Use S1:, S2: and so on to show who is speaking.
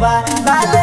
S1: Bye.